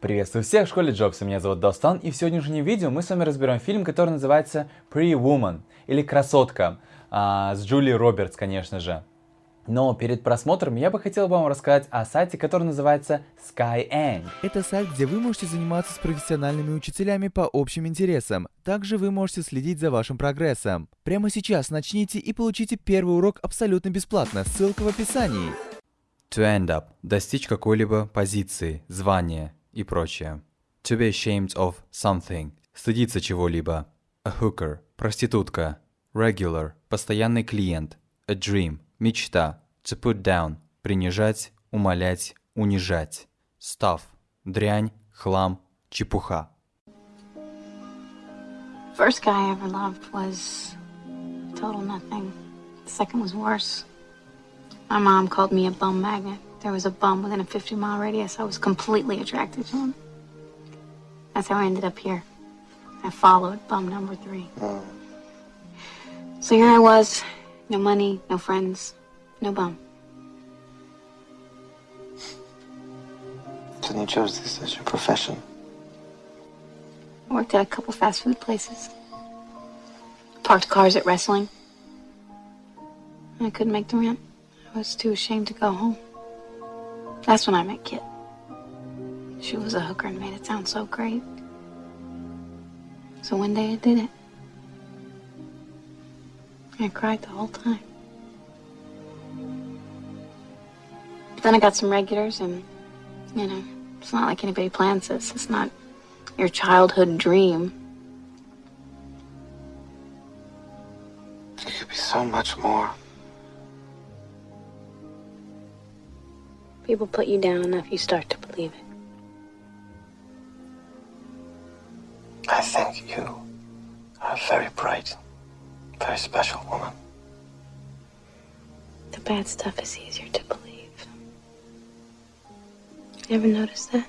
Приветствую всех в школе Джобса, меня зовут Достан, и в сегодняшнем видео мы с вами разберем фильм, который называется Pretty Woman, или Красотка, а, с Джулией Робертс, конечно же. Но перед просмотром я бы хотел вам рассказать о сайте, который называется Skyeng. Это сайт, где вы можете заниматься с профессиональными учителями по общим интересам. Также вы можете следить за вашим прогрессом. Прямо сейчас начните и получите первый урок абсолютно бесплатно, ссылка в описании. To end up – достичь какой-либо позиции, звания и прочее. To be ashamed of something – стыдиться чего-либо. A hooker – проститутка. Regular – постоянный клиент. A dream – мечта. To put down – принижать, умолять, унижать. Stuff – дрянь, хлам, чепуха. First guy I ever loved was total nothing. The second was worse. My mom called me a bum magnet. There was a bum within a 50 mile radius. I was completely attracted to him. That's how I ended up here. I followed bum number three. So here I was, no money, no friends, no bum. So you chose this as your profession. I worked at a couple fast food places. Parked cars at wrestling. I couldn't make the rent. I was too ashamed to go home. That's when I met Kit. She was a hooker and made it sound so great. So one day I did it. I cried the whole time. But then I got some regulars, and, you know, it's not like anybody plans this. It's not your childhood dream. It could be so much more. People put you down enough, you start to believe it. I think you are a very bright, very special woman. The bad stuff is easier to believe. You ever notice that?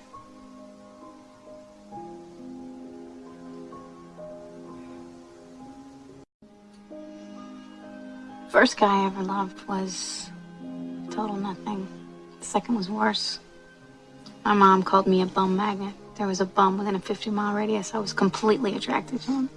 First guy I ever loved was total nothing. The second was worse. My mom called me a bum magnet. There was a bum within a 50 mile radius. I was completely attracted to him.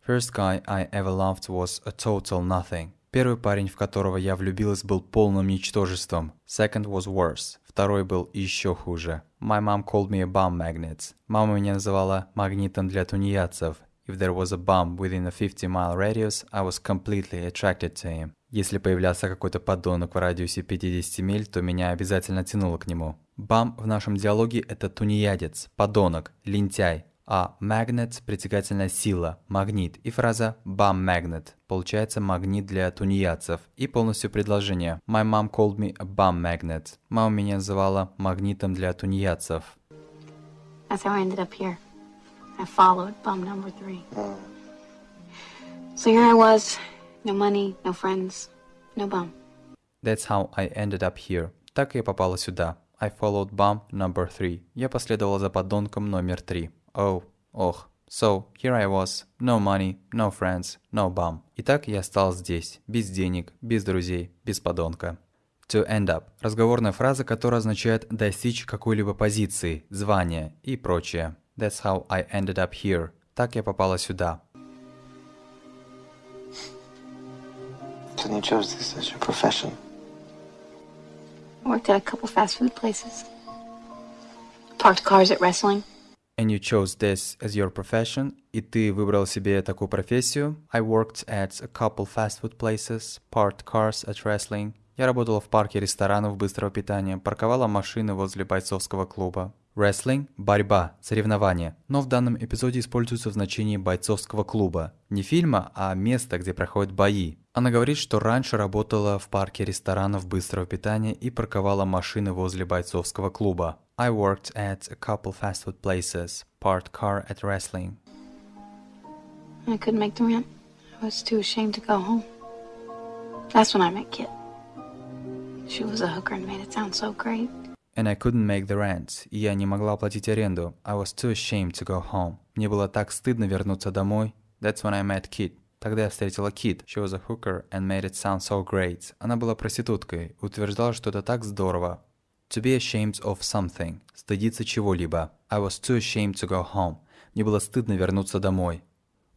First guy I ever loved was a total nothing. Первый парень, в которого я влюбилась, был полным ничтожеством. Second was worse. Второй был еще хуже. My mom called me a bum magnet. Мама меня называла магнитом для тунеядцев. If there was a bum within a 50 mile radius, I was completely attracted to him. Если появлялся какой-то подонок в радиусе 50 миль, то меня обязательно тянуло к нему. Бам в нашем диалоге это тунеядец, подонок, лентяй, а magnet – притягательная сила, магнит, и фраза bum magnet получается магнит для тунеядцев, и полностью предложение My mom called me a bum magnet. Мама меня называла магнитом для тунеядцев. That's how I ended up here. I followed bum number three. So here I was, no money, no friends, no bum. That's how I ended up here. Так я попала сюда. I followed bum number three. Я последовала за подонком номер три. Oh, ох. So, here I was. No money, no friends, no bum. Итак, я стал здесь. Без денег, без друзей, без подонка. To end up – разговорная фраза, которая означает достичь какой-либо позиции, звания и прочее. That's how I ended up here. Так я попала сюда. So you chose this as your profession. I worked at a couple fast food places. Parked cars at wrestling. And you chose this as your profession, и ты выбрал себе такую профессию. I worked at a couple fast food places, parked cars at wrestling. Я работала в парке ресторанов быстрого питания, парковала машины возле бойцовского клуба. Wrestling – борьба, соревнование, но в данном эпизоде используется в значении бойцовского клуба. Не фильма, а места, где проходят бои. Она говорит, что раньше работала в парке ресторанов быстрого питания и парковала машины возле бойцовского клуба. I worked at a couple fast food places, parked car at wrestling. I couldn't make the rent. I was too ashamed to go home. That's when I met Kit. She was a hooker and made it sound so great. And I couldn't make the rent. И я не могла оплатить аренду. I was too ashamed to go home. Мне было так стыдно вернуться домой. That's when I met Kit. Тогда я встретила Кит. She was a hooker and made it sound so great. Она была проституткой, утверждала, что это так здорово. To be ashamed of something. Стыдиться чего-либо. I was too ashamed to go home. Мне было стыдно вернуться домой.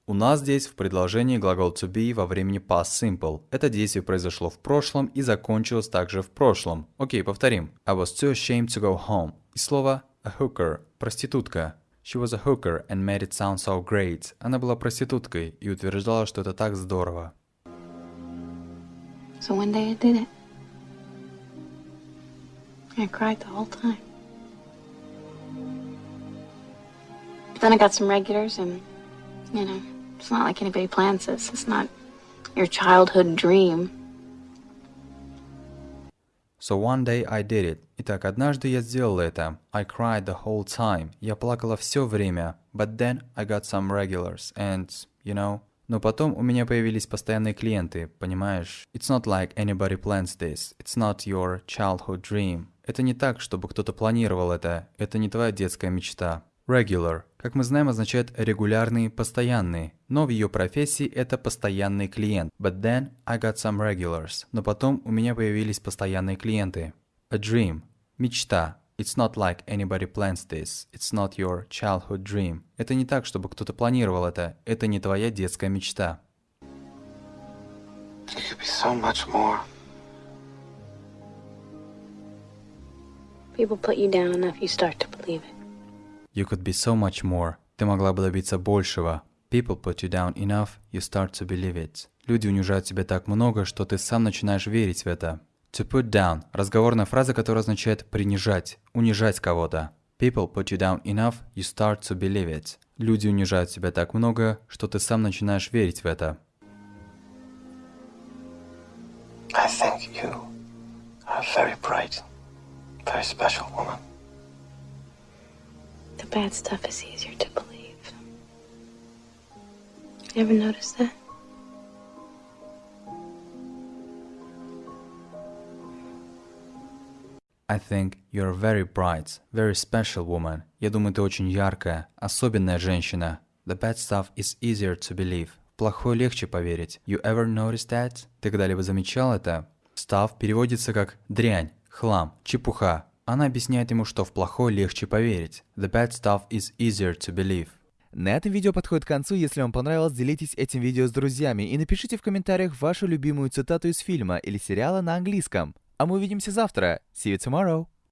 У нас здесь в предложении глагол to be во времени past simple. Это действие произошло в прошлом и закончилось также в прошлом. Окей, повторим. I was too ashamed to go home. И слово a hooker – проститутка. She was a hooker and made it sound so great. Она была проституткой и утверждала, что это так здорово. So one day I did it. I cried the whole time. But then I got some regulars, and, you know, it's not like anybody plans this. It's not your childhood dream. So one day I did it. Итак, однажды я сделал это. I cried the whole time. Я плакала все время. But then I got some regulars and, you know... Но потом у меня появились постоянные клиенты, понимаешь? It's not like anybody plans this. It's not your childhood dream. Это не так, чтобы кто-то планировал это. Это не твоя детская мечта. Regular, как мы знаем, означает регулярный, постоянный. Но в ее профессии это постоянный клиент. But then I got some regulars. Но потом у меня появились постоянные клиенты. A dream. Мечта. It's not like anybody plans this. It's not your childhood dream. Это не так, чтобы кто-то планировал это. Это не твоя детская мечта. You could be so much more. People put you down enough, you start to believe it. You could be so much more. Ты могла бы добиться большего. People put you down enough, you start to believe it. Люди унижают тебя так много, что ты сам начинаешь верить в это. To put down – разговорная фраза, которая означает принижать, унижать кого-то. People put you down enough, you start to believe it. Люди унижают тебя так много, что ты сам начинаешь верить в это. I think you are very bright, very special woman. Bad stuff is easier to believe. You ever notice that? I think you're very bright, very special woman. Я думаю, ты очень яркая, особенная женщина. The bad stuff is easier to believe. Плохое легче поверить. You ever noticed that? Ты когда-либо замечал это? Stuff переводится как дрянь, хлам, чепуха. Она объясняет ему, что в плохое легче поверить. The bad stuff is easier to believe. На этом видео подходит к концу. Если вам понравилось, делитесь этим видео с друзьями и напишите в комментариях вашу любимую цитату из фильма или сериала на английском. А мы увидимся завтра. See you tomorrow.